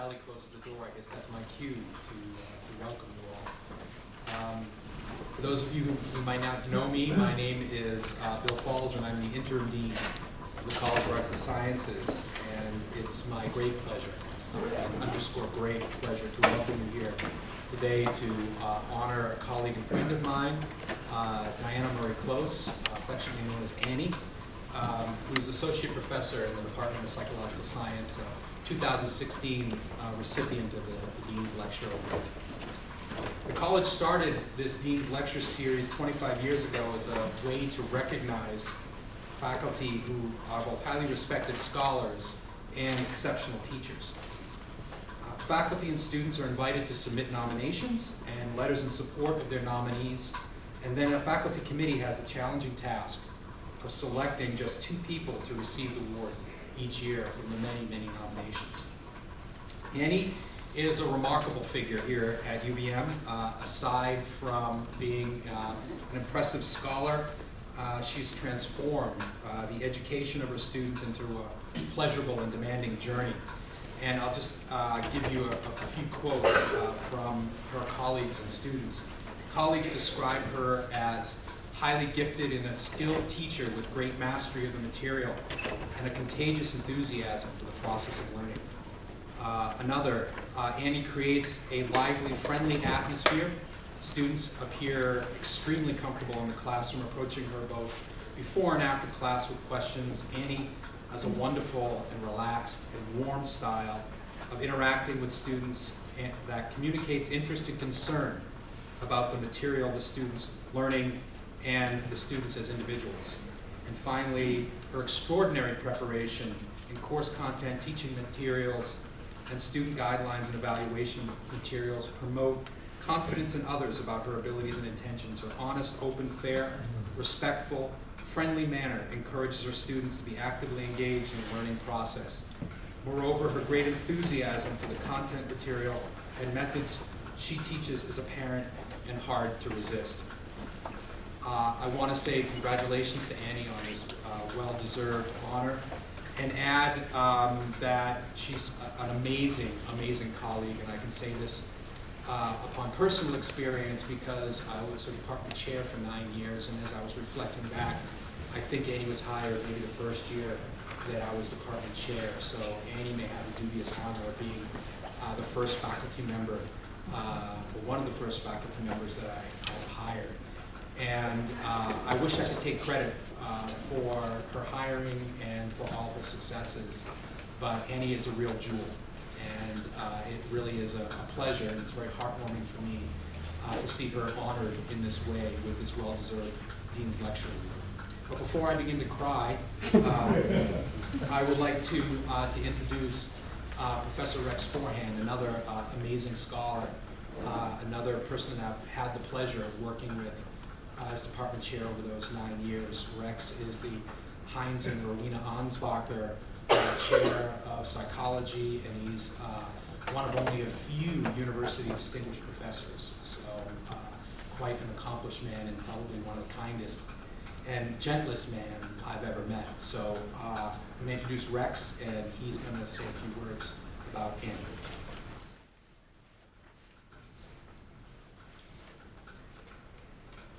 Sally closes the door, I guess that's my cue to, uh, to welcome you all. Um, For those of you who might not know me, my name is uh, Bill Falls, and I'm the interim dean of the College of Arts and Sciences, and it's my great pleasure, and underscore great pleasure, to welcome you here today to uh, honor a colleague and friend of mine, uh, Diana Murray Close, affectionately known as Annie, um, who's associate professor in the Department of Psychological Science, 2016 uh, recipient of the the Dean's Lecture Award. The college started this Dean's Lecture Series 25 years ago as a way to recognize faculty who are both highly respected scholars and exceptional teachers. Uh, Faculty and students are invited to submit nominations and letters in support of their nominees, and then a faculty committee has the challenging task of selecting just two people to receive the award each year from the many, many nominations. Annie is a remarkable figure here at UVM. Uh, aside from being uh, an impressive scholar, uh, she's transformed uh, the education of her students into a pleasurable and demanding journey. And I'll just uh, give you a, a few quotes uh, from her colleagues and students. Colleagues describe her as highly gifted and a skilled teacher with great mastery of the material and a contagious enthusiasm for the process of learning. Uh, another, uh, Annie creates a lively, friendly atmosphere. Students appear extremely comfortable in the classroom, approaching her both before and after class with questions. Annie has a wonderful and relaxed and warm style of interacting with students that communicates interest and concern about the material the students learning and the students as individuals. And finally, her extraordinary preparation in course content, teaching materials, and student guidelines and evaluation materials promote confidence in others about her abilities and intentions. Her honest, open, fair, respectful, friendly manner encourages her students to be actively engaged in the learning process. Moreover, her great enthusiasm for the content material and methods she teaches is apparent and hard to resist. Uh, I want to say congratulations to Annie on this uh, well-deserved honor and add um, that she's a- an amazing, amazing colleague, and I can say this uh, upon personal experience because I was a department chair for nine years, and as I was reflecting back, I think Annie was hired maybe the first year that I was department chair, so Annie may have the dubious honor of being uh, the first faculty member, uh, or one of the first faculty members that I hired. And uh, I wish I could take credit uh, for her hiring and for all her successes, but Annie is a real jewel. And uh, it really is a a pleasure, and it's very heartwarming for me uh, to see her honored in this way with this well-deserved Dean's Lecture. But before I begin to cry, uh, I would like to, uh, to introduce Professor Rex Forehand, another amazing scholar, another person I've had the pleasure of working with as department chair over those nine years. Rex is the Heinz and Rowena Ansbacher uh, Chair of Psychology, and he's uh, one of only a few university distinguished professors. So uh, quite an accomplished man and probably one of the kindest and gentlest man I've ever met. So uh, I'm going to introduce Rex, and he's going to say a few words about Annie.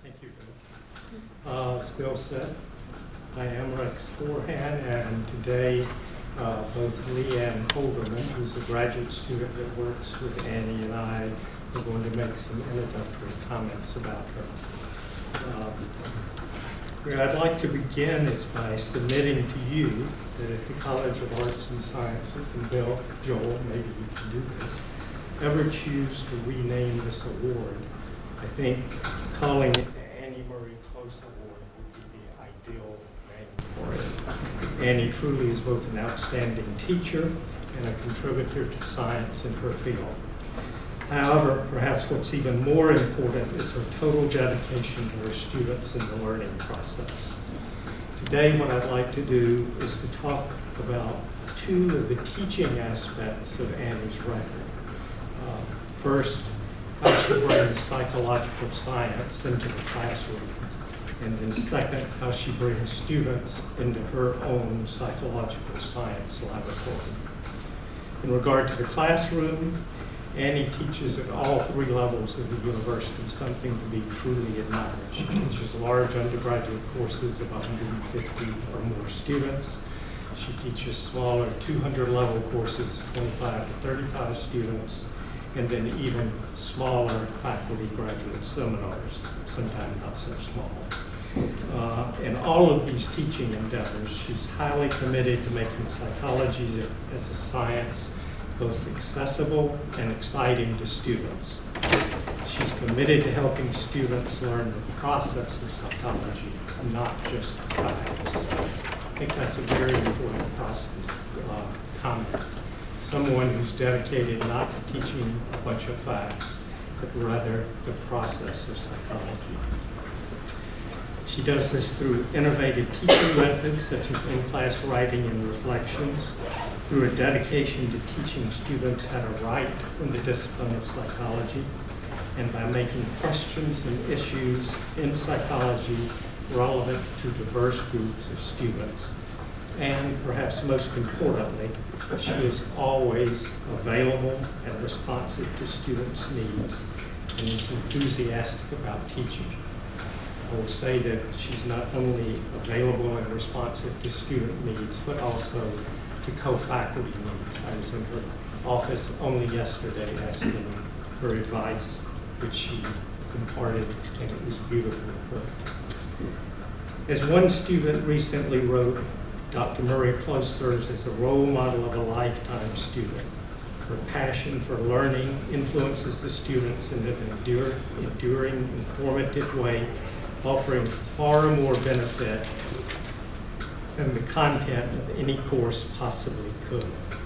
Thank you, Bill. Uh, As Bill said, I am Rex Forehand, and today uh, both Leanne Holderman, who's a graduate student that works with Annie, and I are going to make some introductory comments about her. Where I'd like to begin is by submitting to you that if the College of Arts and Sciences, and Bill, Joel, maybe you can do this, ever choose to rename this award, I think calling it the Annie Murray Close Award would be the ideal name for it. Annie truly is both an outstanding teacher and a contributor to science in her field. However, perhaps what's even more important is her total dedication to her students in the learning process. Today, what I'd like to do is to talk about two of the teaching aspects of Annie's record. Uh, First, how she brings psychological science into the classroom. And then second, how she brings students into her own psychological science laboratory. In regard to the classroom, Annie teaches at all three levels of the university, something to be truly admired. She teaches large undergraduate courses of 150 or more students. She teaches smaller 200-level courses, 25 to 35 students, and then even smaller faculty graduate seminars, sometimes not so small. Uh, In all of these teaching endeavors, she's highly committed to making psychology as a science both accessible and exciting to students. She's committed to helping students learn the process of psychology, not just the facts. I think that's a very important process, uh, comment. Someone who's dedicated not to teaching a bunch of facts, but rather the process of psychology. She does this through innovative teaching methods such as in-class writing and reflections, through a dedication to teaching students how to write in the discipline of psychology, and by making questions and issues in psychology relevant to diverse groups of students. And perhaps most importantly, she is always available and responsive to students' needs and is enthusiastic about teaching. I will say that she's not only available and responsive to student needs, but also to co-faculty needs. I was in her office only yesterday asking her advice, which she imparted, and it was beautiful. As one student recently wrote, Dr. Murray Close serves as a role model of a lifetime student. Her passion for learning influences the students in an endure, enduring, informative way offering far more benefit than the content of any course possibly could.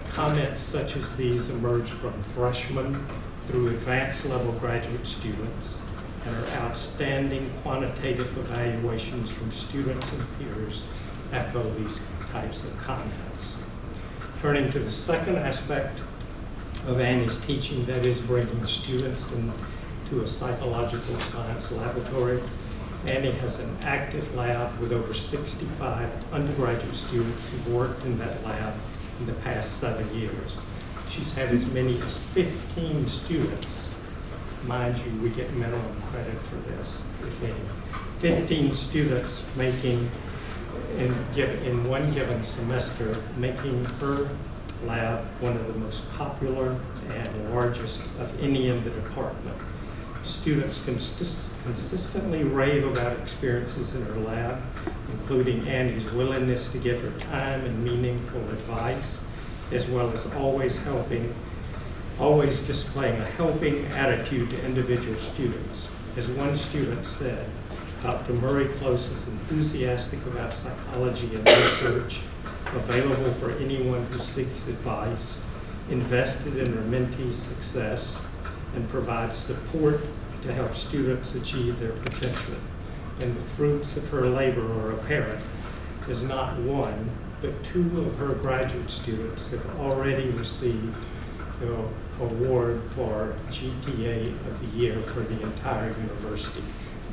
Comments such as these emerge from freshmen through advanced level graduate students and our outstanding quantitative evaluations from students and peers echo these types of. Turning to the second aspect of Annie's teaching, that is bringing students into a psychological science laboratory, Annie has an active lab with over 65 undergraduate students who've worked in that lab in the past seven years. She's had as many as 15 students. Mind you, we get minimum credit for this, if any. 15 students making, in, in one given semester, making her lab one of the most popular and largest of any in the department. Students consist consistently rave about experiences in her lab, including Annie's willingness to give her time and meaningful advice, as well as always helping, always displaying a helping attitude to individual students. As one student said, Dr. Murray Close is enthusiastic about psychology and research, available for anyone who seeks advice, invested in her mentee's success, and provides support to help students achieve their potential. And the fruits of her labor are apparent, as not one, but two of her graduate students have already received the award for GTA of the Year for the entire university.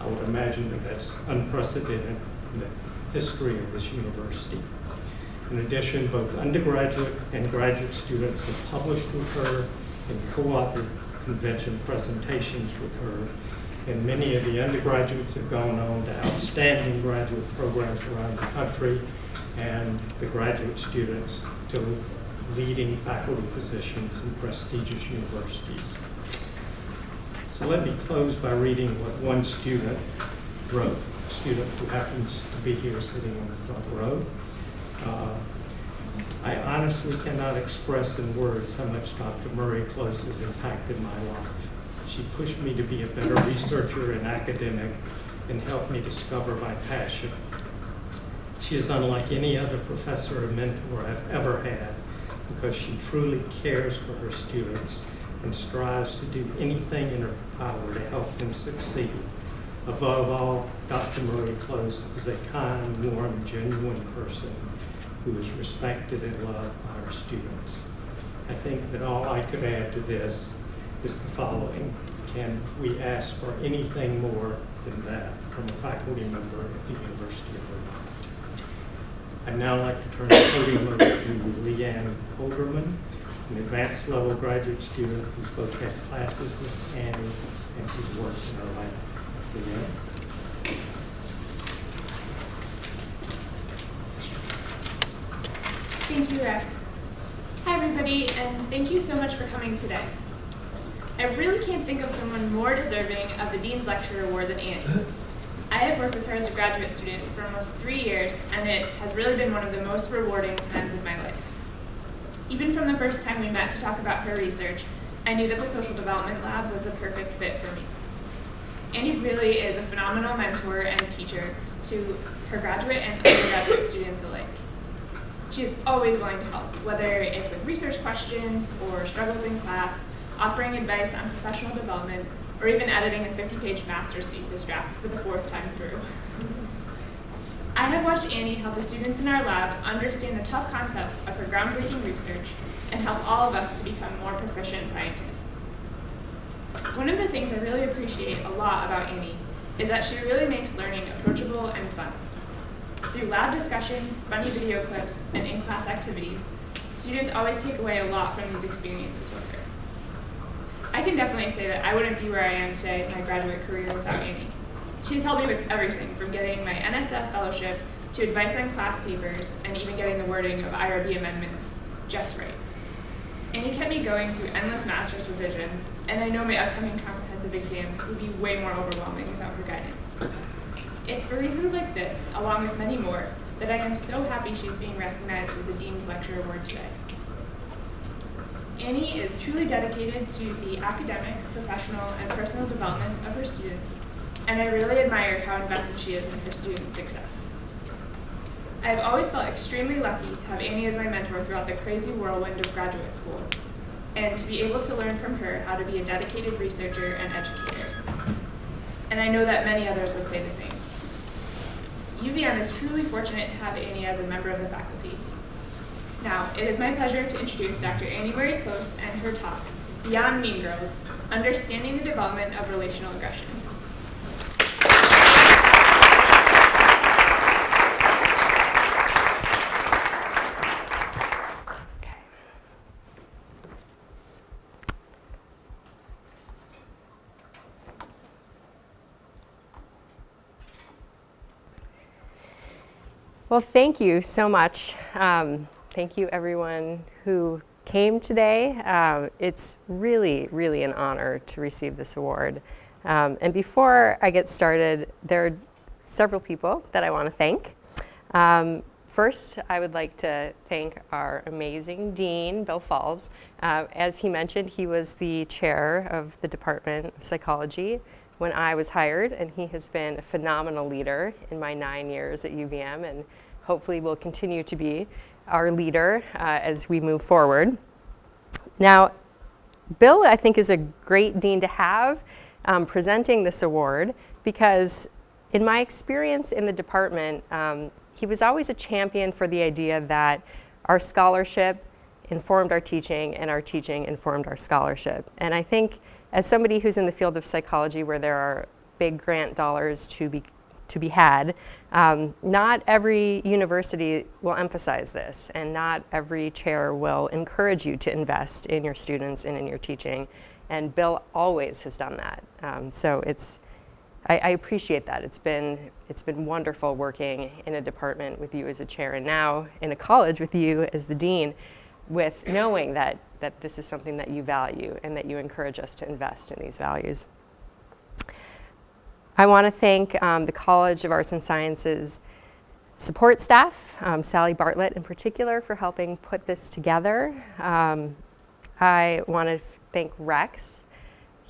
I would imagine that that's unprecedented in the history of this university. In addition, both undergraduate and graduate students have published with her and co-authored convention presentations with her. And many of the undergraduates have gone on to outstanding graduate programs around the country, and the graduate students to leading faculty positions in prestigious universities. So let me close by reading what one student wrote, a student who happens to be here sitting on the front row. Uh, I honestly cannot express in words how much Dr. Murray Close has impacted my life. She pushed me to be a better researcher and academic and helped me discover my passion. She is unlike any other professor or mentor I've ever had because she truly cares for her students and strives to do anything in her power to help them succeed. Above all, Dr. Murray Close is a kind, warm, genuine person who is respected and loved by our students. I think that all I could add to this is the following. Can we ask for anything more than that from a faculty member at the University of Vermont? I'd now like to turn the podium over to Leanne Holderman, an advanced level graduate student who's both had classes with Annie and who's worked in her lab. Leanne? Thank you, Rex. Hi, everybody, and thank you so much for coming today. I really can't think of someone more deserving of the Dean's Lecture Award than Annie. I have worked with her as a graduate student for almost three years, and it has really been one of the most rewarding times of my life. Even from the first time we met to talk about her research, I knew that the Social Development Lab was the perfect fit for me. Annie really is a phenomenal mentor and teacher to her graduate and undergraduate students alike. She is always willing to help, whether it's with research questions or struggles in class, offering advice on professional development, or even editing a 50-page master's thesis draft for the fourth time through. I have watched Annie help the students in our lab understand the tough concepts of her groundbreaking research and help all of us to become more proficient scientists. One of the things I really appreciate a lot about Annie is that she really makes learning approachable and fun. Through lab discussions, funny video clips, and in-class activities, students always take away a lot from these experiences with her. I can definitely say that I wouldn't be where I am today in my graduate career without Annie. She's helped me with everything from getting my NSF fellowship to advice on class papers and even getting the wording of IRB amendments just right. Annie kept me going through endless master's revisions, and I know my upcoming comprehensive exams would be way more overwhelming without her guidance. It's for reasons like this, along with many more, that I am so happy she's being recognized with the Dean's Lecture Award today. Annie is truly dedicated to the academic, professional, and personal development of her students, and I really admire how invested she is in her students' success. I have always felt extremely lucky to have Annie as my mentor throughout the crazy whirlwind of graduate school, and to be able to learn from her how to be a dedicated researcher and educator. And I know that many others would say the same. UVM is truly fortunate to have Annie as a member of the faculty. Now, it is my pleasure to introduce Dr. Annie Murray Close and her talk, Beyond Mean Girls, Understanding the Development of Relational Aggression. Well, thank you so much. Um, thank you, everyone who came today. Um, it's really, really an honor to receive this award. Um, and before I get started, there are several people that I want to thank. Um, first, I would like to thank our amazing dean, Bill Falls. Uh, as he mentioned, he was the chair of the Department of Psychology when I was hired, and he has been a phenomenal leader in my nine years at UVM, and hopefully will continue to be our leader uh, as we move forward. Now, Bill, I think, is a great dean to have um, presenting this award because in my experience in the department, um, he was always a champion for the idea that our scholarship informed our teaching and our teaching informed our scholarship. And I think as somebody who's in the field of psychology where there are big grant dollars to be, to be had, um, not every university will emphasize this and not every chair will encourage you to invest in your students and in your teaching. And Bill always has done that. Um, so it's, I, I, appreciate that. It's been, it's been wonderful working in a department with you as a chair and now in a college with you as the dean with knowing that, that this is something that you value and that you encourage us to invest in these values. I want to thank um, the College of Arts and Sciences support staff, um, Sally Bartlett in particular for helping put this together. Um, I want to thank Rex.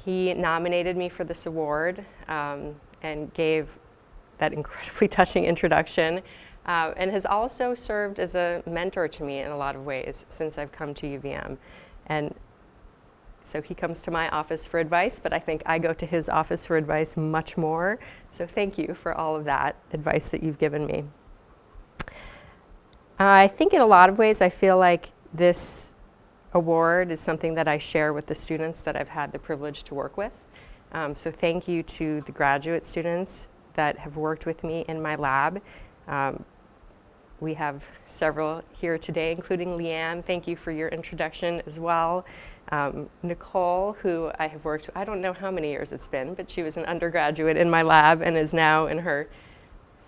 He nominated me for this award um, and gave that incredibly touching introduction uh, and has also served as a mentor to me in a lot of ways since I've come to UVM. And so he comes to my office for advice, but I think I go to his office for advice much more. So thank you for all of that advice that you've given me. I think in a lot of ways I feel like this award is something that I share with the students that I've had the privilege to work with. Um, so thank you to the graduate students that have worked with me in my lab. Um, we have several here today, including Leanne. Thank you for your introduction as well. Um, Nicole, who I have worked with, I don't know how many years it's been, but she was an undergraduate in my lab and is now in her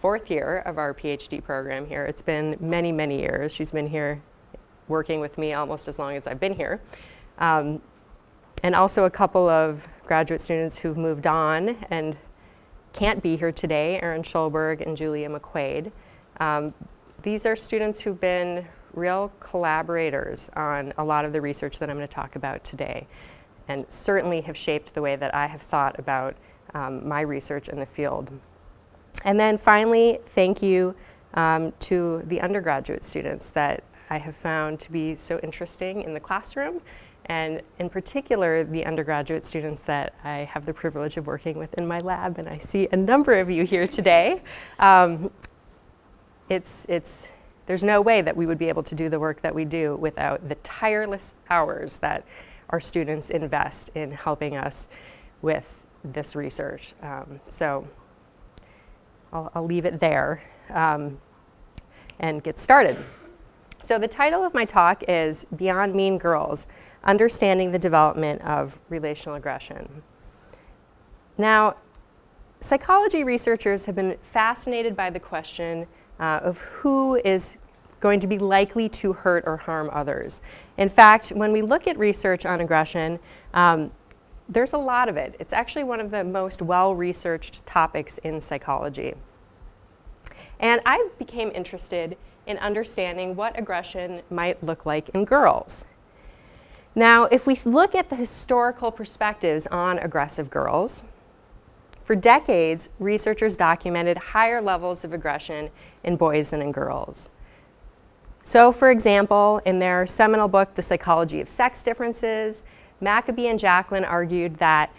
fourth year of our PhD program here. It's been many, many years. She's been here working with me almost as long as I've been here. Um, and also a couple of graduate students who've moved on and can't be here today, Erin Schulberg and Julia McQuaid. Um, these are students who've been real collaborators on a lot of the research that I'm going to talk about today and certainly have shaped the way that I have thought about um, my research in the field. And then finally, thank you um, to the undergraduate students that I have found to be so interesting in the classroom and in particular the undergraduate students that I have the privilege of working with in my lab and I see a number of you here today. Um, it's, it's, there's no way that we would be able to do the work that we do without the tireless hours that our students invest in helping us with this research. Um, so I'll, I'll, leave it there um, and get started. So the title of my talk is Beyond Mean Girls, Understanding the Development of Relational Aggression. Now, psychology researchers have been fascinated by the question uh, of who is going to be likely to hurt or harm others. In fact, when we look at research on aggression, um, there's a lot of it. It's actually one of the most well-researched topics in psychology. And I became interested in understanding what aggression might look like in girls. Now, if we look at the historical perspectives on aggressive girls, for decades, researchers documented higher levels of aggression in boys and in girls. So, for example, in their seminal book, The Psychology of Sex Differences, Maccoby and Jacklin argued that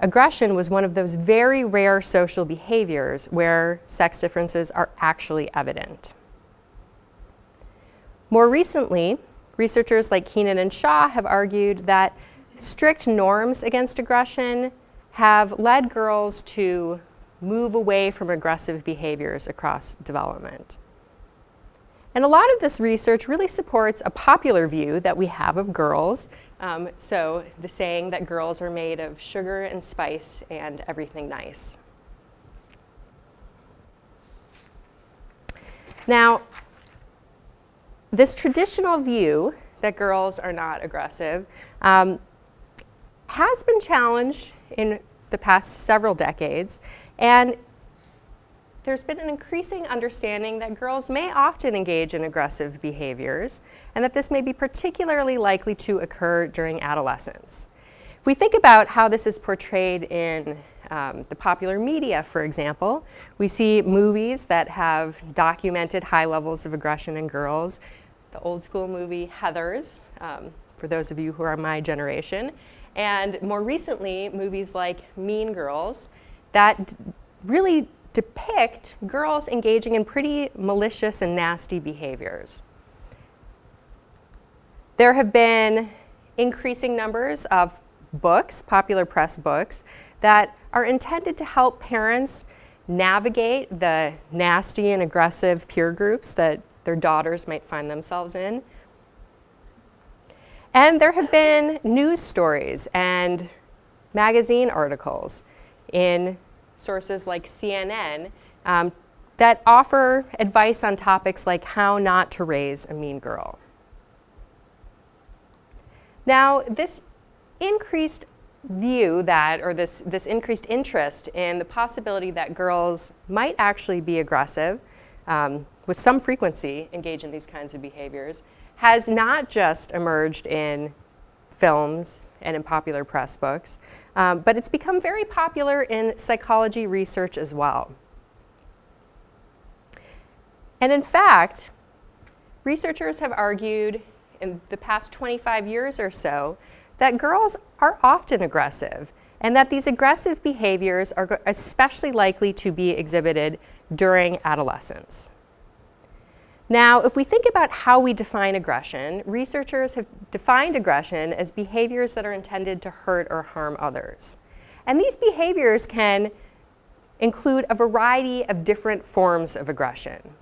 aggression was one of those very rare social behaviors where sex differences are actually evident. More recently, researchers like Keenan and Shaw have argued that strict norms against aggression have led girls to move away from aggressive behaviors across development. And a lot of this research really supports a popular view that we have of girls. Um, so the saying that girls are made of sugar and spice and everything nice. Now, this traditional view that girls are not aggressive um, has been challenged in the past several decades. And there's been an increasing understanding that girls may often engage in aggressive behaviors and that this may be particularly likely to occur during adolescence. If we think about how this is portrayed in um, the popular media, for example, we see movies that have documented high levels of aggression in girls. The old school movie Heathers, um, for those of you who are my generation, and more recently, movies like Mean Girls that really depict girls engaging in pretty malicious and nasty behaviors. There have been increasing numbers of books, popular press books, that are intended to help parents navigate the nasty and aggressive peer groups that their daughters might find themselves in. And there have been news stories and magazine articles in sources like CNN um, that offer advice on topics like how not to raise a mean girl. Now, this increased view that, or this, this increased interest in the possibility that girls might actually be aggressive, um, with some frequency engage in these kinds of behaviors, has not just emerged in films and in popular press books, um, but it's become very popular in psychology research as well. And in fact, researchers have argued in the past 25 years or so that girls are often aggressive and that these aggressive behaviors are especially likely to be exhibited during adolescence. Now, if we think about how we define aggression, researchers have defined aggression as behaviors that are intended to hurt or harm others. And these behaviors can include a variety of different forms of aggression.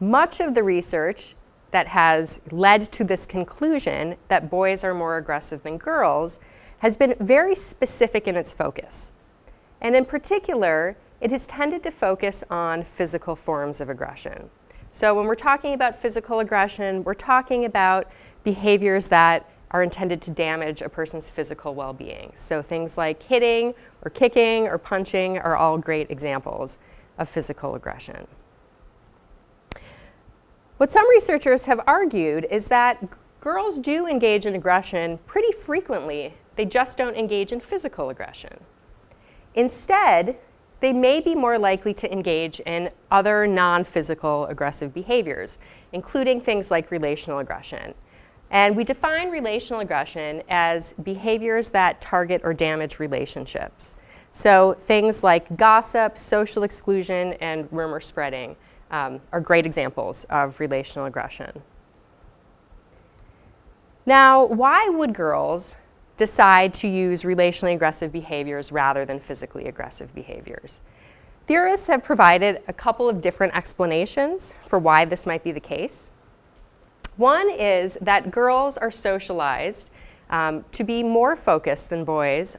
much of the research that has led to this conclusion that boys are more aggressive than girls has been very specific in its focus. And in particular, it has tended to focus on physical forms of aggression. So when we're talking about physical aggression, we're talking about behaviors that are intended to damage a person's physical well-being. So things like hitting or kicking or punching are all great examples of physical aggression. What some researchers have argued is that girls do engage in aggression pretty frequently. They just don't engage in physical aggression. Instead, they may be more likely to engage in other non-physical aggressive behaviors, including things like relational aggression. And we define relational aggression as behaviors that target or damage relationships. So things like gossip, social exclusion, and rumor spreading um, are great examples of relational aggression. Now, why would girls decide to use relationally aggressive behaviors rather than physically aggressive behaviors? Theorists have provided a couple of different explanations for why this might be the case. One is that girls are socialized um, to be more focused than boys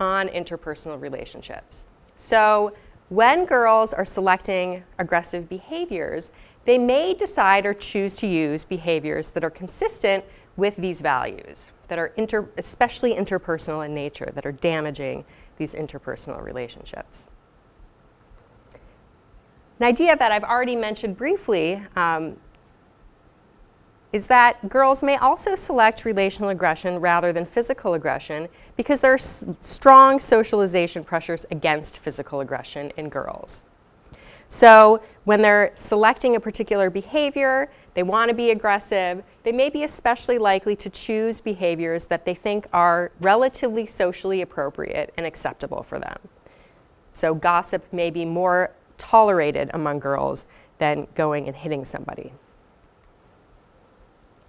on interpersonal relationships. So when girls are selecting aggressive behaviors, they may decide or choose to use behaviors that are consistent with these values, that are inter especially interpersonal in nature, that are damaging these interpersonal relationships. An idea that I've already mentioned briefly um, is that girls may also select relational aggression rather than physical aggression because there are strong socialization pressures against physical aggression in girls. So when they're selecting a particular behavior, they want to be aggressive, they may be especially likely to choose behaviors that they think are relatively socially appropriate and acceptable for them. So gossip may be more tolerated among girls than going and hitting somebody.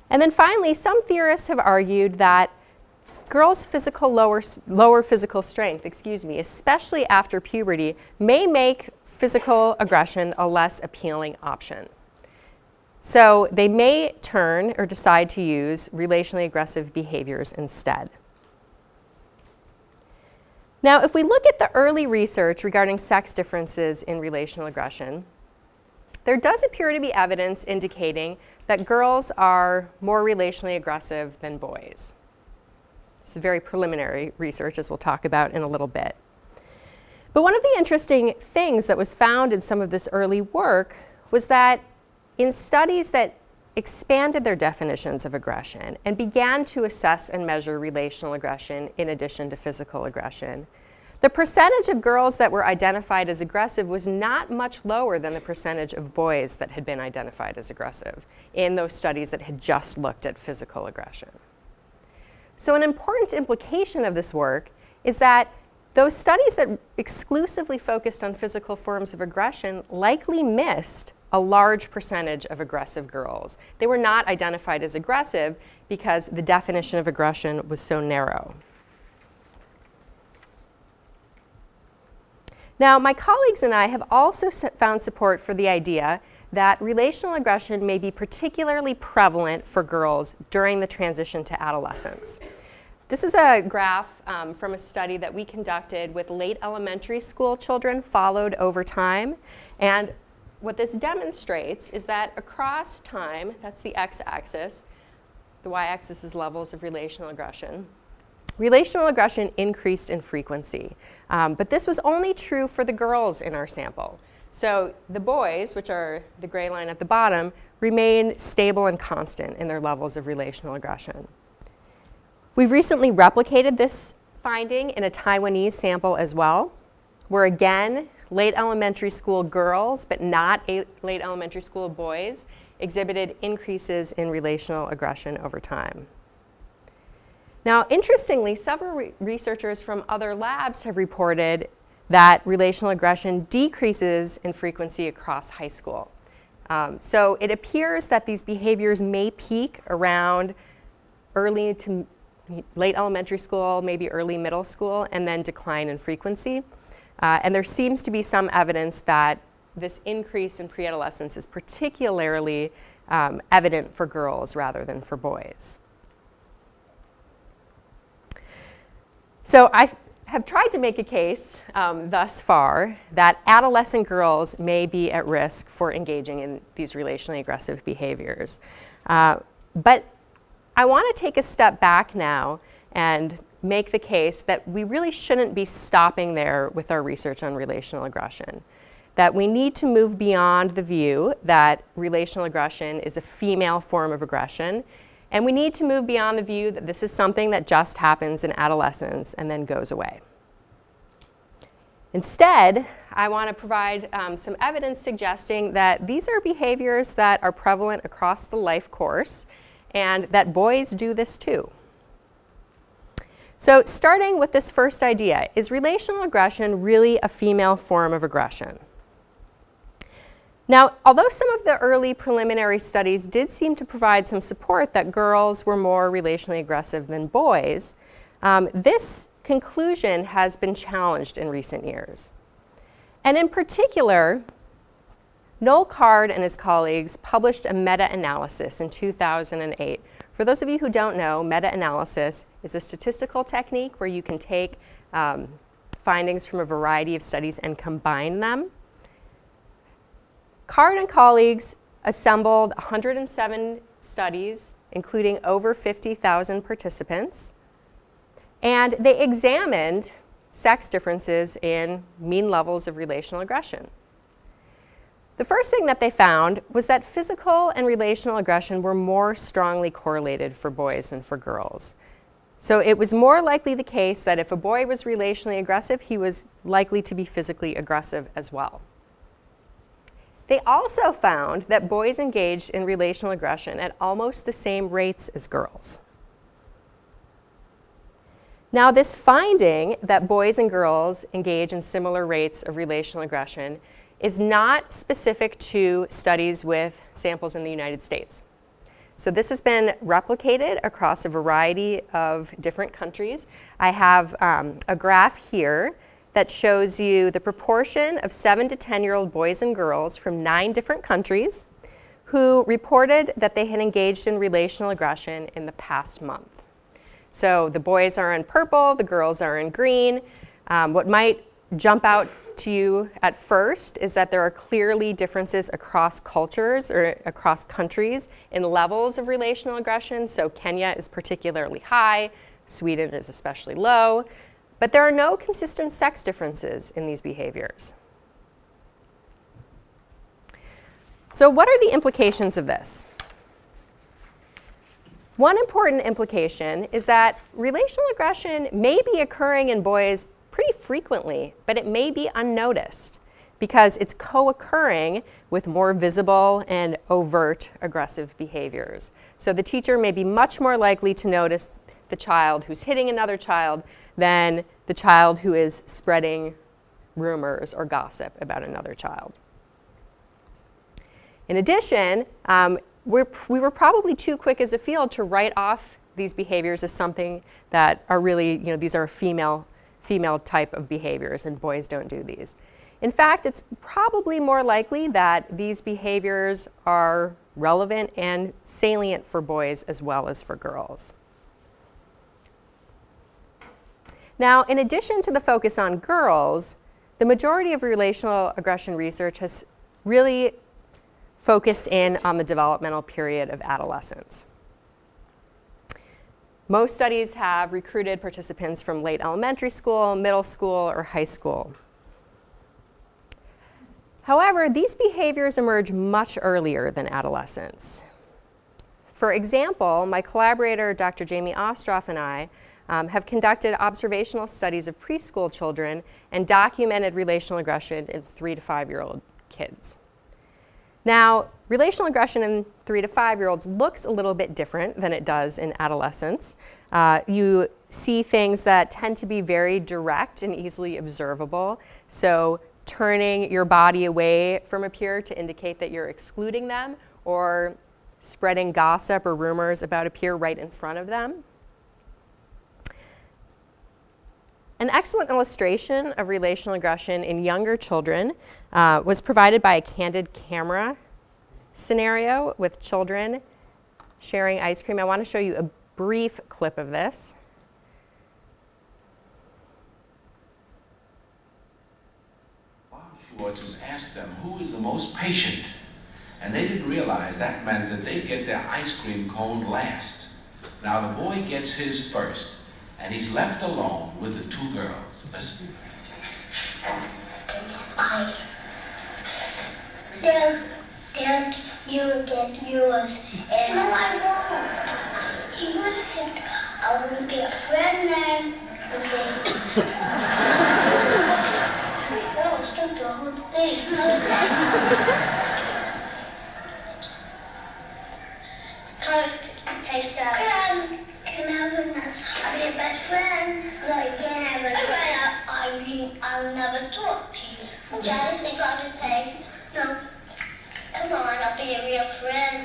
And then finally, some theorists have argued that girls' physical lower, lower physical strength, excuse me, especially after puberty, may make physical aggression a less appealing option. So they may turn or decide to use relationally aggressive behaviors instead. Now, if we look at the early research regarding sex differences in relational aggression, there does appear to be evidence indicating that girls are more relationally aggressive than boys. It's a very preliminary research, as we'll talk about in a little bit. But one of the interesting things that was found in some of this early work was that in studies that expanded their definitions of aggression and began to assess and measure relational aggression in addition to physical aggression, the percentage of girls that were identified as aggressive was not much lower than the percentage of boys that had been identified as aggressive in those studies that had just looked at physical aggression. So an important implication of this work is that those studies that exclusively focused on physical forms of aggression likely missed a large percentage of aggressive girls. They were not identified as aggressive because the definition of aggression was so narrow. Now, my colleagues and I have also found support for the idea that relational aggression may be particularly prevalent for girls during the transition to adolescence. This is a graph um, from a study that we conducted with late elementary school children followed over time. And what this demonstrates is that across time, that's the x-axis, the y-axis is levels of relational aggression, relational aggression increased in frequency. Um, but this was only true for the girls in our sample. So the boys, which are the gray line at the bottom, remain stable and constant in their levels of relational aggression. We've recently replicated this finding in a Taiwanese sample as well, where again, late elementary school girls, but not late elementary school boys, exhibited increases in relational aggression over time. Now, interestingly, several re researchers from other labs have reported that relational aggression decreases in frequency across high school. Um, so it appears that these behaviors may peak around early to late elementary school, maybe early middle school, and then decline in frequency. Uh, and there seems to be some evidence that this increase in pre-adolescence is particularly um, evident for girls rather than for boys. So I have tried to make a case um, thus far that adolescent girls may be at risk for engaging in these relationally aggressive behaviors. Uh, but I want to take a step back now and make the case that we really shouldn't be stopping there with our research on relational aggression. That we need to move beyond the view that relational aggression is a female form of aggression and we need to move beyond the view that this is something that just happens in adolescence and then goes away. Instead, I want to provide um, some evidence suggesting that these are behaviors that are prevalent across the life course and that boys do this too. So starting with this first idea, is relational aggression really a female form of aggression? Now, although some of the early preliminary studies did seem to provide some support that girls were more relationally aggressive than boys, um, this conclusion has been challenged in recent years. And in particular, Noel Card and his colleagues published a meta-analysis in 2008. For those of you who don't know, meta-analysis is a statistical technique where you can take um, findings from a variety of studies and combine them. Card and colleagues assembled 107 studies, including over 50,000 participants, and they examined sex differences in mean levels of relational aggression. The first thing that they found was that physical and relational aggression were more strongly correlated for boys than for girls. So it was more likely the case that if a boy was relationally aggressive, he was likely to be physically aggressive as well. They also found that boys engaged in relational aggression at almost the same rates as girls. Now, this finding that boys and girls engage in similar rates of relational aggression is not specific to studies with samples in the United States. So this has been replicated across a variety of different countries. I have um, a graph here that shows you the proportion of 7 to 10 year old boys and girls from nine different countries who reported that they had engaged in relational aggression in the past month. So the boys are in purple, the girls are in green. Um, what might jump out to you at first is that there are clearly differences across cultures or across countries in levels of relational aggression. So Kenya is particularly high, Sweden is especially low. But there are no consistent sex differences in these behaviors. So what are the implications of this? One important implication is that relational aggression may be occurring in boys pretty frequently, but it may be unnoticed because it's co-occurring with more visible and overt aggressive behaviors. So the teacher may be much more likely to notice the child who's hitting another child than the child who is spreading rumors or gossip about another child. In addition, um, we're, we were probably too quick as a field to write off these behaviors as something that are really, you know, these are female, female type of behaviors and boys don't do these. In fact, it's probably more likely that these behaviors are relevant and salient for boys as well as for girls. Now, in addition to the focus on girls, the majority of relational aggression research has really focused in on the developmental period of adolescence. Most studies have recruited participants from late elementary school, middle school, or high school. However, these behaviors emerge much earlier than adolescence. For example, my collaborator, Dr. Jamie Ostrov, and I um, have conducted observational studies of preschool children and documented relational aggression in three to five-year-old kids. Now, relational aggression in three to five-year-olds looks a little bit different than it does in adolescents. Uh, you see things that tend to be very direct and easily observable. So turning your body away from a peer to indicate that you're excluding them or spreading gossip or rumors about a peer right in front of them. An excellent illustration of relational aggression in younger children uh, was provided by a candid camera scenario with children sharing ice cream. I want to show you a brief clip of this. Has asked them who is the most patient, and they didn't realize that meant that they get their ice cream cone last. Now the boy gets his first, and he's left alone with the two girls. Listen. I then then you get yours and no, I won't. You want to I want to be a friend then. Okay. oh, stop the whole thing. Come, take that. Can have a, I'll be your best friend. No, you can't have a friend. I, I, I'll never talk to you. Daddy, think I can take? No. Come on, I'll be a real friend.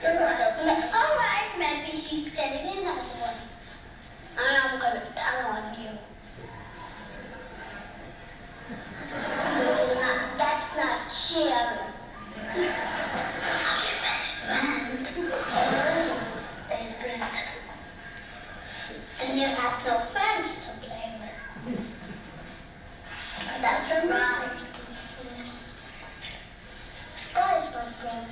Come on, I'll be, all right, maybe he's getting another one. And I'm gonna tell on you. That's not, that's not sharing. I'm your best friend. They good. And you have no friends to play with. That's all right. God is my friend.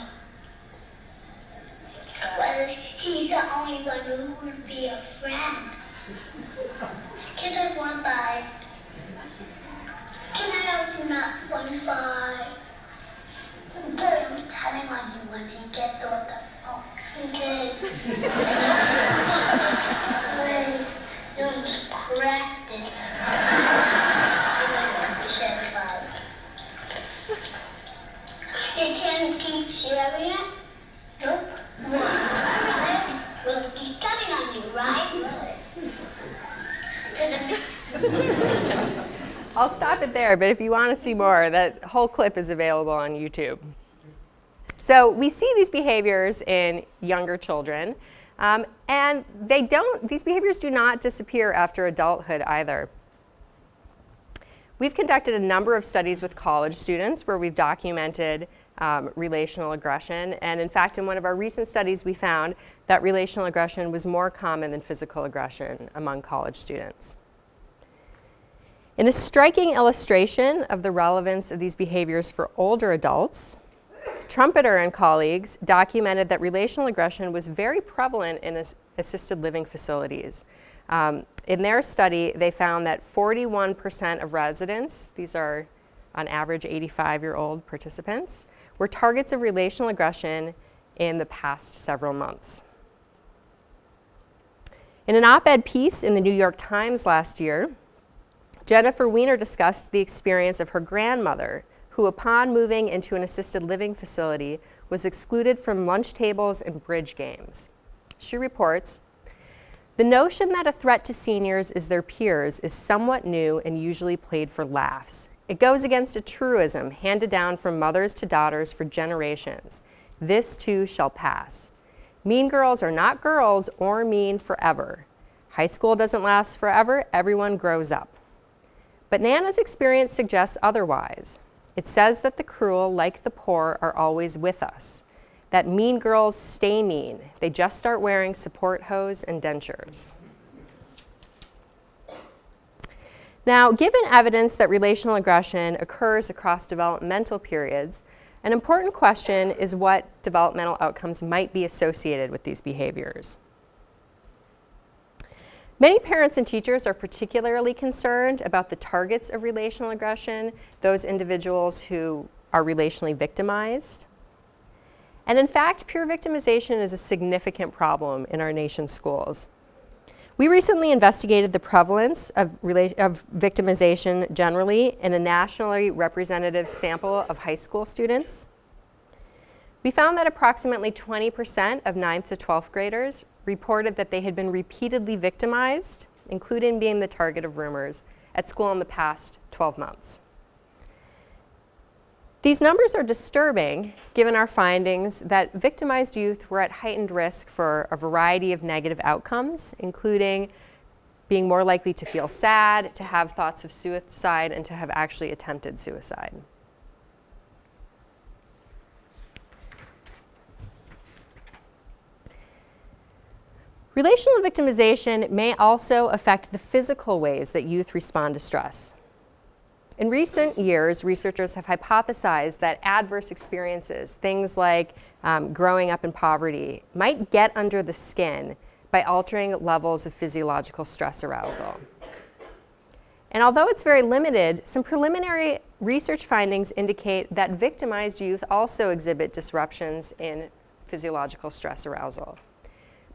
Well, he's the only one who would be a friend. Can I have one bite? Can I open up one bite? Good, I'm telling on you when he gets off the phone. Okay. Wait, don't practice. You can keep sharing it? Nope. Why? We'll keep telling on you, right? I'll stop it there, but if you want to see more, that whole clip is available on YouTube. So we see these behaviors in younger children, um, and they don't, these behaviors do not disappear after adulthood either. We've conducted a number of studies with college students where we've documented um, relational aggression, and in fact, in one of our recent studies, we found that relational aggression was more common than physical aggression among college students. In a striking illustration of the relevance of these behaviors for older adults, Trompetter and colleagues documented that relational aggression was very prevalent in as assisted living facilities. Um, in their study, they found that 41% of residents, these are on average 85-year-old participants, were targets of relational aggression in the past several months. In an op-ed piece in the New York Times last year, Jennifer Weiner discussed the experience of her grandmother, who upon moving into an assisted living facility was excluded from lunch tables and bridge games. She reports, the notion that a threat to seniors is their peers is somewhat new and usually played for laughs. It goes against a truism handed down from mothers to daughters for generations. This too shall pass. Mean girls are not girls or mean forever. High school doesn't last forever, everyone grows up. But Nana's experience suggests otherwise. It says that the cruel, like the poor, are always with us. That mean girls stay mean. They just start wearing support hose and dentures. Now, given evidence that relational aggression occurs across developmental periods, an important question is what developmental outcomes might be associated with these behaviors. Many parents and teachers are particularly concerned about the targets of relational aggression, those individuals who are relationally victimized. And in fact, peer victimization is a significant problem in our nation's schools. We recently investigated the prevalence of, of, victimization generally in a nationally representative sample of high school students. We found that approximately 20% of 9th to 12th graders reported that they had been repeatedly victimized, including being the target of rumors, at school in the past 12 months. These numbers are disturbing given our findings that victimized youth were at heightened risk for a variety of negative outcomes, including being more likely to feel sad, to have thoughts of suicide, and to have actually attempted suicide. Relational victimization may also affect the physical ways that youth respond to stress. In recent years, researchers have hypothesized that adverse experiences, things like um, growing up in poverty, might get under the skin by altering levels of physiological stress arousal. And although it's very limited, some preliminary research findings indicate that victimized youth also exhibit disruptions in physiological stress arousal.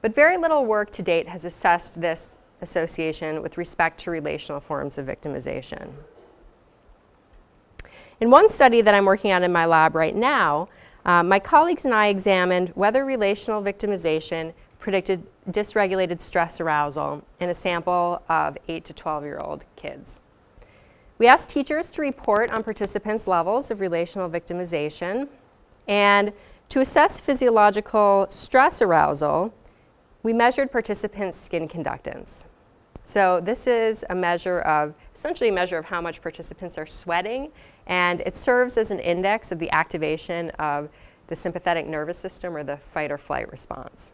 But very little work to date has assessed this association with respect to relational forms of victimization. In one study that I'm working on in my lab right now, uh, my colleagues and I examined whether relational victimization predicted dysregulated stress arousal in a sample of 8 to 12 year old kids. We asked teachers to report on participants' levels of relational victimization and to assess physiological stress arousal, we measured participants' skin conductance. So this is a measure of, essentially a measure of how much participants are sweating, and it serves as an index of the activation of the sympathetic nervous system or the fight or flight response.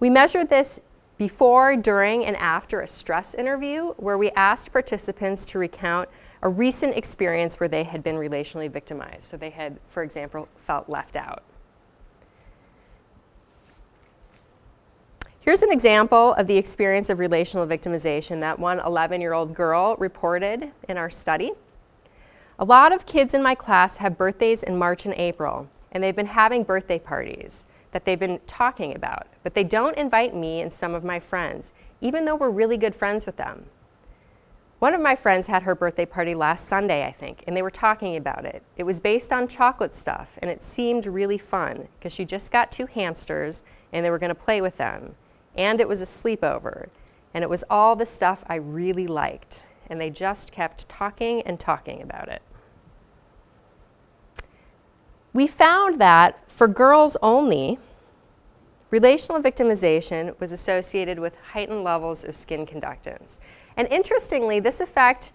We measured this before, during, and after a stress interview where we asked participants to recount a recent experience where they had been relationally victimized. So they had, for example, felt left out. Here's an example of the experience of relational victimization that one 11-year-old girl reported in our study. A lot of kids in my class have birthdays in March and April, and they've been having birthday parties that they've been talking about, but they don't invite me and some of my friends, even though we're really good friends with them. One of my friends had her birthday party last Sunday, I think, and they were talking about it. It was based on chocolate stuff, and it seemed really fun because she just got two hamsters and they were going to play with them and it was a sleepover. And it was all the stuff I really liked. And they just kept talking and talking about it. We found that for girls only, relational victimization was associated with heightened levels of skin conductance. And interestingly, this effect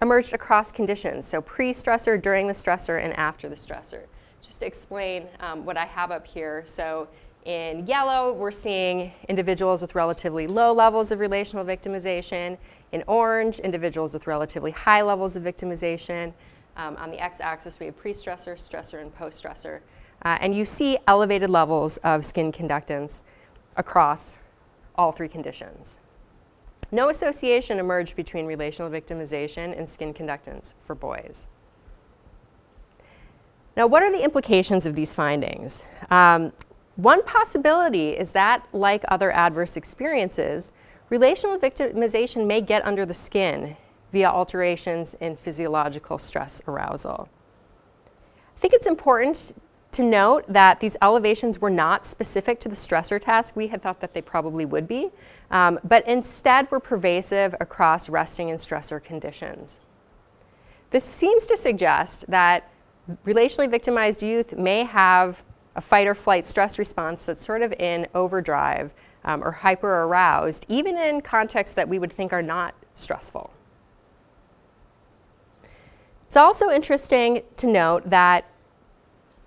emerged across conditions, so pre-stressor, during the stressor, and after the stressor. Just to explain um, what I have up here. So in yellow, we're seeing individuals with relatively low levels of relational victimization. In orange, individuals with relatively high levels of victimization. Um, on the x-axis, we have pre-stressor, stressor, and post-stressor. Uh, and you see elevated levels of skin conductance across all three conditions. No association emerged between relational victimization and skin conductance for boys. Now, what are the implications of these findings? Um, one possibility is that, like other adverse experiences, relational victimization may get under the skin via alterations in physiological stress arousal. I think it's important to note that these elevations were not specific to the stressor task. We had thought that they probably would be, um, but instead were pervasive across resting and stressor conditions. This seems to suggest that relationally victimized youth may have a fight or flight stress response that's sort of in overdrive um, or hyper aroused, even in contexts that we would think are not stressful. It's also interesting to note that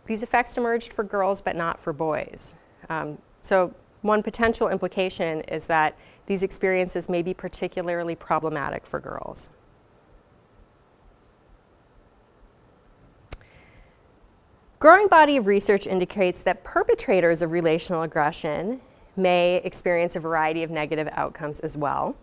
these effects emerged for girls but not for boys. Um, so one potential implication is that these experiences may be particularly problematic for girls. Growing body of research indicates that perpetrators of relational aggression may experience a variety of negative outcomes as well.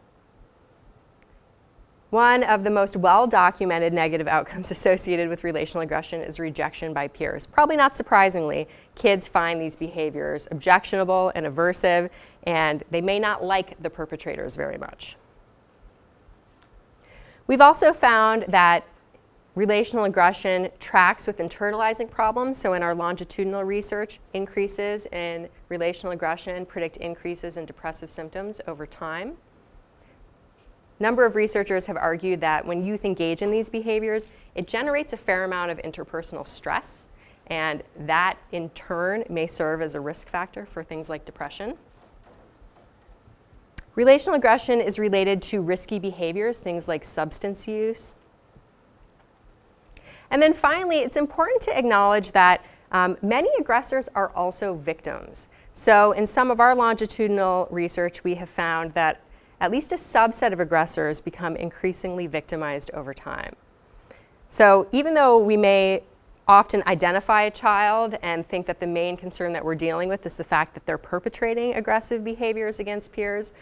One of the most well-documented negative outcomes associated with relational aggression is rejection by peers. Probably not surprisingly, kids find these behaviors objectionable and aversive, and they may not like the perpetrators very much. We've also found that Relational aggression tracks with internalizing problems. So in our longitudinal research, increases in relational aggression predict increases in depressive symptoms over time. number of researchers have argued that when youth engage in these behaviors, it generates a fair amount of interpersonal stress, and that in turn may serve as a risk factor for things like depression. Relational aggression is related to risky behaviors, things like substance use. And then finally, it's important to acknowledge that um, many aggressors are also victims. So in some of our longitudinal research, we have found that at least a subset of aggressors become increasingly victimized over time. So even though we may often identify a child and think that the main concern that we're dealing with is the fact that they're perpetrating aggressive behaviors against peers,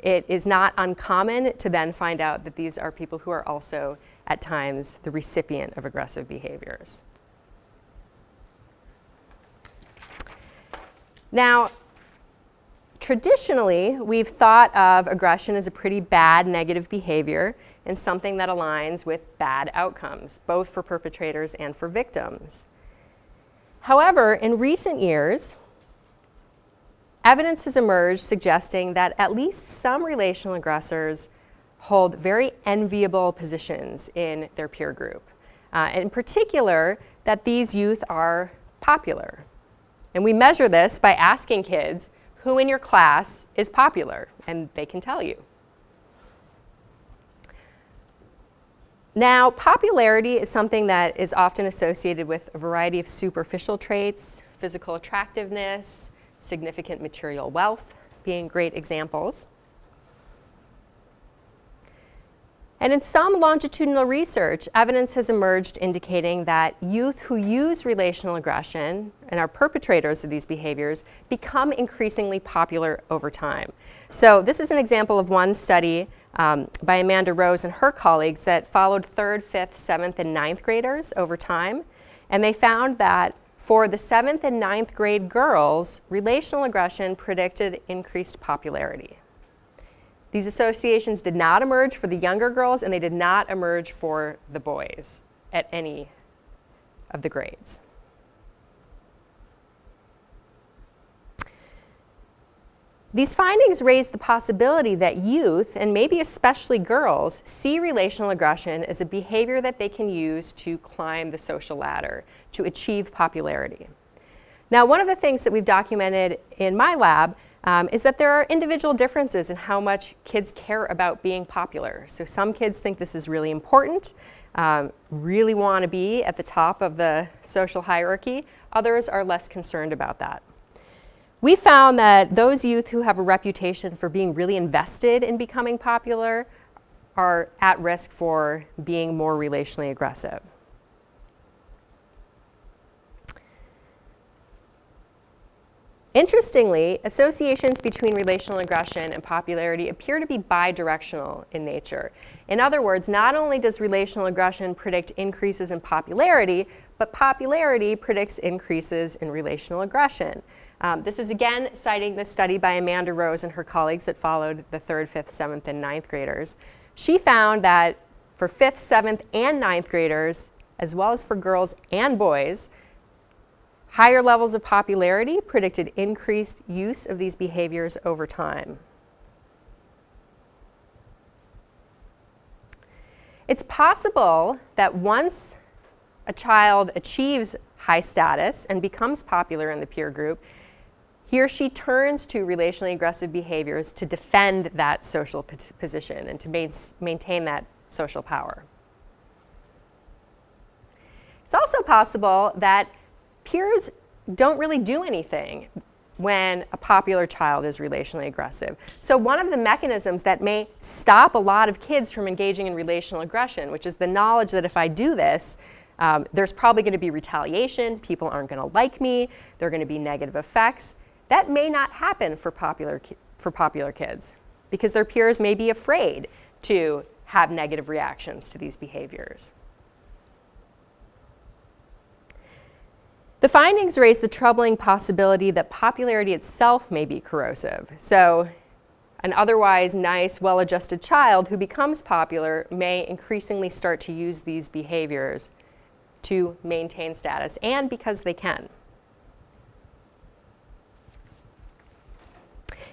it is not uncommon to then find out that these are people who are also, at times, the recipient of aggressive behaviors. Now, traditionally, we've thought of aggression as a pretty bad negative behavior and something that aligns with bad outcomes, both for perpetrators and for victims. However, in recent years, evidence has emerged suggesting that at least some relational aggressors hold very enviable positions in their peer group. Uh, in particular, that these youth are popular. And we measure this by asking kids who in your class is popular, and they can tell you. Now, popularity is something that is often associated with a variety of superficial traits, physical attractiveness, significant material wealth being great examples. And in some longitudinal research, evidence has emerged indicating that youth who use relational aggression and are perpetrators of these behaviors become increasingly popular over time. So this is an example of one study um, by Amanda Rose and her colleagues that followed third, fifth, seventh, and ninth graders over time. And they found that for the seventh and ninth grade girls, relational aggression predicted increased popularity. These associations did not emerge for the younger girls and they did not emerge for the boys at any of the grades. These findings raise the possibility that youth, and maybe especially girls, see relational aggression as a behavior that they can use to climb the social ladder, to achieve popularity. Now, one of the things that we've documented in my lab um, is that there are individual differences in how much kids care about being popular. So some kids think this is really important, um, really want to be at the top of the social hierarchy. Others are less concerned about that. We found that those youth who have a reputation for being really invested in becoming popular are at risk for being more relationally aggressive. Interestingly, associations between relational aggression and popularity appear to be bidirectional in nature. In other words, not only does relational aggression predict increases in popularity, but popularity predicts increases in relational aggression. Um, this is again citing the study by Amanda Rose and her colleagues that followed the third, fifth, seventh, and ninth graders. She found that for fifth, seventh, and ninth graders, as well as for girls and boys, Higher levels of popularity predicted increased use of these behaviors over time. It's possible that once a child achieves high status and becomes popular in the peer group, he or she turns to relationally aggressive behaviors to defend that social position and to maintain that social power. It's also possible that peers don't really do anything when a popular child is relationally aggressive. So one of the mechanisms that may stop a lot of kids from engaging in relational aggression, which is the knowledge that if I do this, um, there's probably going to be retaliation, people aren't going to like me, there are going to be negative effects. That may not happen for popular, for popular kids because their peers may be afraid to have negative reactions to these behaviors. The findings raise the troubling possibility that popularity itself may be corrosive. So an otherwise nice, well-adjusted child who becomes popular may increasingly start to use these behaviors to maintain status and because they can.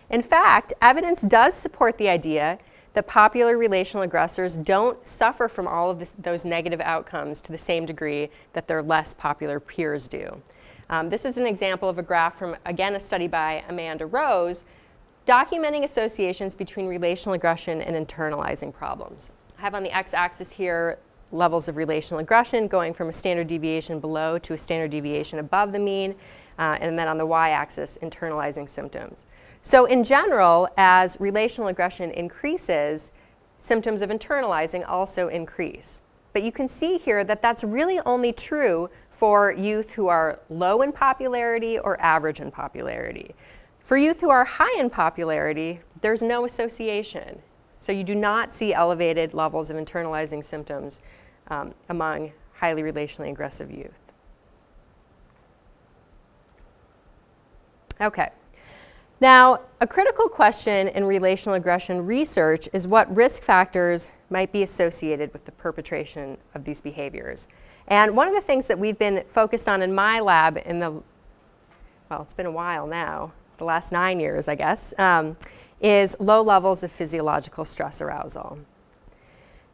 In fact, evidence does support the idea that popular relational aggressors don't suffer from all of this, those negative outcomes to the same degree that their less popular peers do. Um, this is an example of a graph from, again, a study by Amanda Rose, documenting associations between relational aggression and internalizing problems. I have on the x-axis here levels of relational aggression going from a standard deviation below to a standard deviation above the mean, uh, and then on the y-axis, internalizing symptoms. So in general, as relational aggression increases, symptoms of internalizing also increase. But you can see here that that's really only true for youth who are low in popularity or average in popularity. For youth who are high in popularity, there's no association. So you do not see elevated levels of internalizing symptoms um, among highly relationally aggressive youth. Okay. Now, a critical question in relational aggression research is what risk factors might be associated with the perpetration of these behaviors. And one of the things that we've been focused on in my lab in the, well, it's been a while now, the last nine years, I guess, um, is low levels of physiological stress arousal.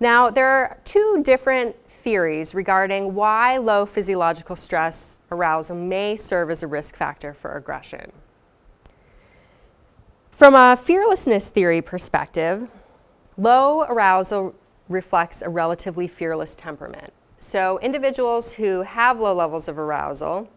Now, there are two different theories regarding why low physiological stress arousal may serve as a risk factor for aggression. From a fearlessness theory perspective, low arousal reflects a relatively fearless temperament. So individuals who have low levels of arousal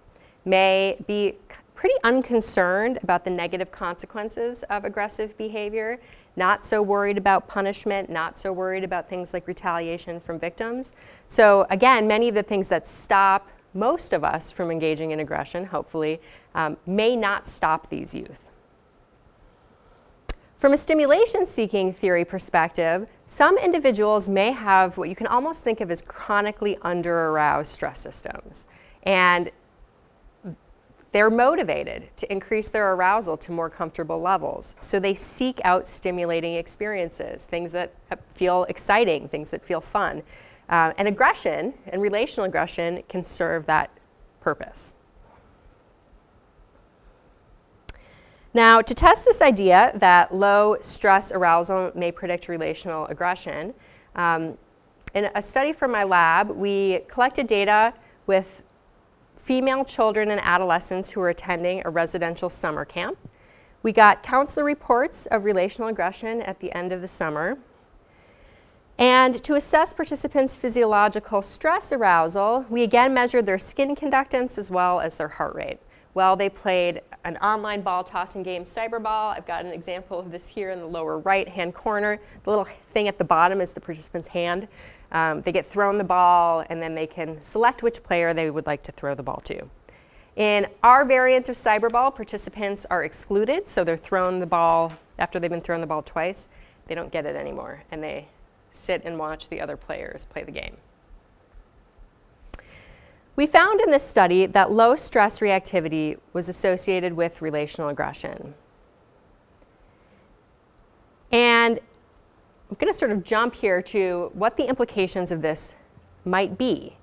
may be pretty unconcerned about the negative consequences of aggressive behavior, not so worried about punishment, not so worried about things like retaliation from victims. So again, many of the things that stop most of us from engaging in aggression, hopefully, um, may not stop these youth. From a stimulation-seeking theory perspective, some individuals may have what you can almost think of as chronically under-aroused stress systems. And they're motivated to increase their arousal to more comfortable levels. So they seek out stimulating experiences, things that feel exciting, things that feel fun. Uh, and aggression and relational aggression can serve that purpose. Now, to test this idea that low stress arousal may predict relational aggression, um, in a study from my lab, we collected data with female children and adolescents who were attending a residential summer camp. We got counselor reports of relational aggression at the end of the summer. And to assess participants' physiological stress arousal, we again measured their skin conductance as well as their heart rate. Well, they played an online ball tossing game, Cyberball. I've got an example of this here in the lower right-hand corner. The little thing at the bottom is the participant's hand. Um, they get thrown the ball, and then they can select which player they would like to throw the ball to. In our variant of Cyberball, participants are excluded, so they're thrown the ball, after they've been thrown the ball twice, they don't get it anymore, and they sit and watch the other players play the game. We found in this study that low stress reactivity was associated with relational aggression. And I'm going to sort of jump here to what the implications of this might be.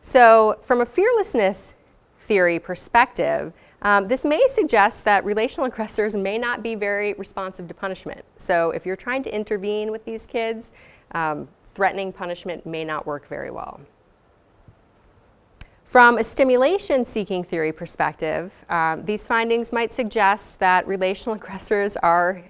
So from a fearlessness theory perspective, um, this may suggest that relational aggressors may not be very responsive to punishment. So if you're trying to intervene with these kids, um, threatening punishment may not work very well. From a stimulation-seeking theory perspective, um, these findings might suggest that relational aggressors are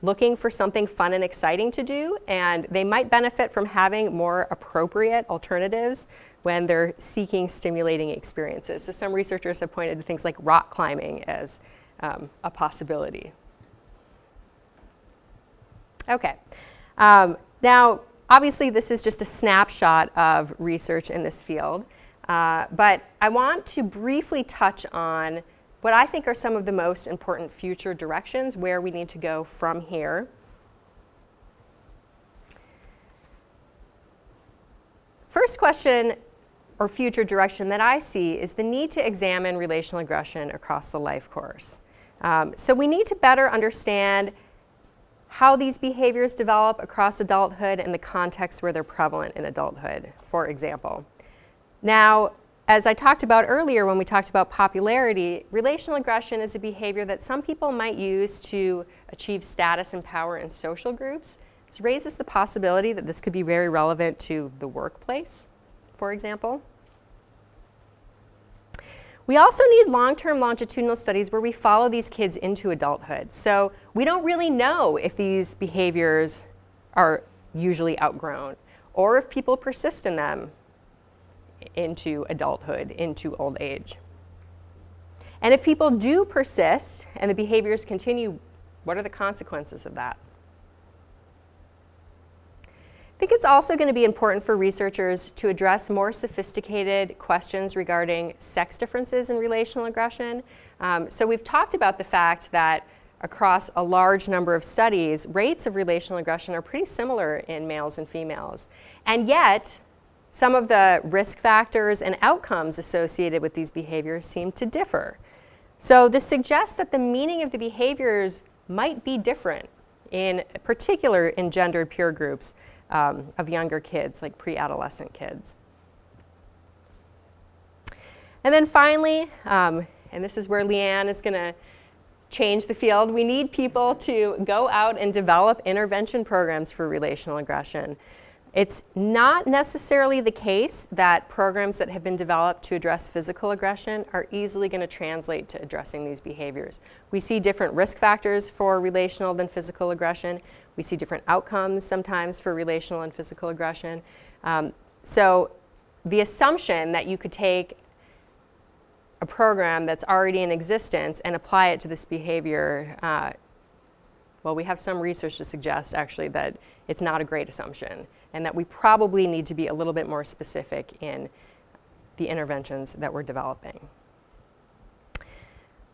looking for something fun and exciting to do, and they might benefit from having more appropriate alternatives when they're seeking stimulating experiences. So some researchers have pointed to things like rock climbing as um, a possibility. Okay. Um, now, obviously, this is just a snapshot of research in this field. Uh, but I want to briefly touch on what I think are some of the most important future directions where we need to go from here. First question or future direction that I see is the need to examine relational aggression across the life course. Um, so we need to better understand how these behaviors develop across adulthood and the context where they're prevalent in adulthood, for example. Now, as I talked about earlier when we talked about popularity, relational aggression is a behavior that some people might use to achieve status and power in social groups. This raises the possibility that this could be very relevant to the workplace, for example. We also need long-term longitudinal studies where we follow these kids into adulthood. So we don't really know if these behaviors are usually outgrown or if people persist in them into adulthood, into old age. And if people do persist and the behaviors continue, what are the consequences of that? I think it's also going to be important for researchers to address more sophisticated questions regarding sex differences in relational aggression. Um, so we've talked about the fact that across a large number of studies, rates of relational aggression are pretty similar in males and females. And yet, some of the risk factors and outcomes associated with these behaviors seem to differ. So this suggests that the meaning of the behaviors might be different, in particular in gendered peer groups um, of younger kids, like pre-adolescent kids. And then finally, um, and this is where Leanne is going to change the field, we need people to go out and develop intervention programs for relational aggression. It's not necessarily the case that programs that have been developed to address physical aggression are easily going to translate to addressing these behaviors. We see different risk factors for relational than physical aggression. We see different outcomes sometimes for relational and physical aggression. Um, so the assumption that you could take a program that's already in existence and apply it to this behavior, uh, well, we have some research to suggest actually that it's not a great assumption and that we probably need to be a little bit more specific in the interventions that we're developing.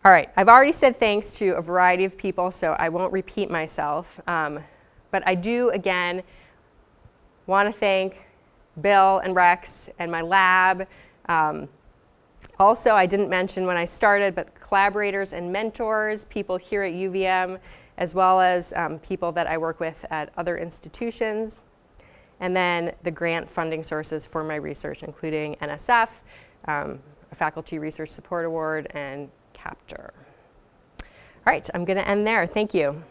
All right, I've already said thanks to a variety of people, so I won't repeat myself. Um, but I do, again, want to thank Bill and Rex and my lab. Um, also, I didn't mention when I started, but collaborators and mentors, people here at UVM, as well as um, people that I work with at other institutions. And then the grant funding sources for my research, including NSF, um, a Faculty Research Support Award, and CAPTUR. All right, I'm going to end there. Thank you.